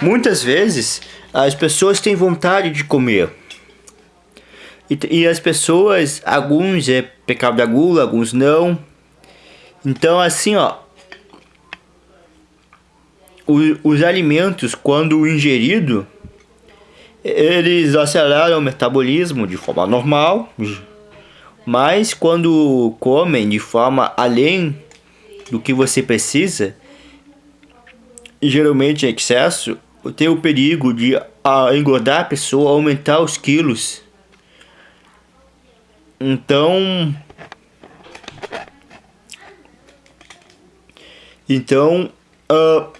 muitas vezes as pessoas têm vontade de comer. E, e as pessoas, alguns é pecado da gula, alguns não. Então assim, ó, os, os alimentos quando ingerido, eles aceleram o metabolismo de forma normal, mas quando comem de forma além do que você precisa, geralmente em excesso, tem o perigo de engordar a pessoa, aumentar os quilos. Então, então, uh,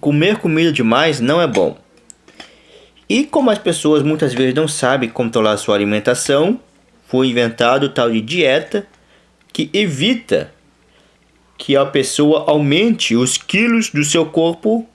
comer comida demais não é bom. E como as pessoas muitas vezes não sabem controlar sua alimentação, foi inventado o tal de dieta que evita que a pessoa aumente os quilos do seu corpo